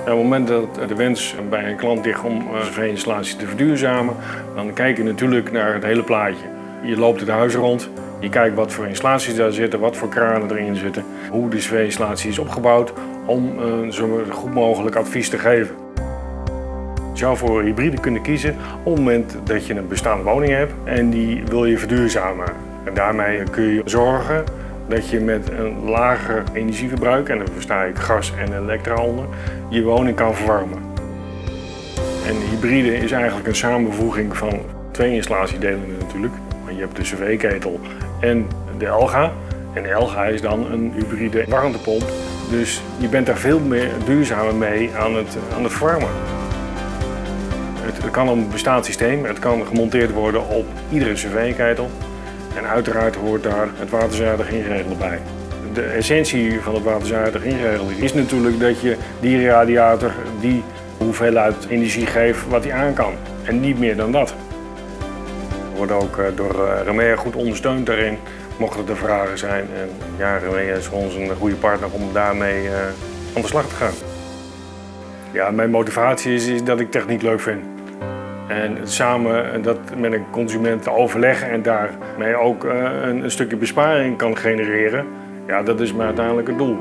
Op het moment dat de wens bij een klant ligt om een cv-installatie te verduurzamen, dan kijk je natuurlijk naar het hele plaatje. Je loopt het huis rond, je kijkt wat voor installaties daar zitten, wat voor kranen erin zitten, hoe de cv-installatie is opgebouwd om uh, zo goed mogelijk advies te geven. Je zou voor hybride kunnen kiezen op het moment dat je een bestaande woning hebt en die wil je verduurzamen. En daarmee kun je zorgen dat je met een lager energieverbruik, en daar versta ik gas en elektra onder, je woning kan verwarmen. En hybride is eigenlijk een samenvoeging van twee installatiedelen natuurlijk. Je hebt de cv-ketel en de Elga. En de Elga is dan een hybride warmtepomp. Dus je bent daar veel meer duurzamer mee aan het, aan het verwarmen. Het, kan een bestaand systeem, het kan gemonteerd worden op iedere cv-ketel. En uiteraard hoort daar het waterzuidig ingeregeld bij. De essentie van het waterzuidig ingeregeld is natuurlijk dat je die radiator die hoeveelheid energie geeft wat hij aan kan. En niet meer dan dat. We worden ook eh, door eh, Remea goed ondersteund daarin, mochten er vragen zijn. En ja, Remea is voor ons een goede partner om daarmee uh, aan de slag te gaan. Ja, mijn motivatie is dat ik techniek leuk vind. En samen dat met een consument overleggen en daarmee ook een, een stukje besparing kan genereren, ja, dat is mijn uiteindelijke doel.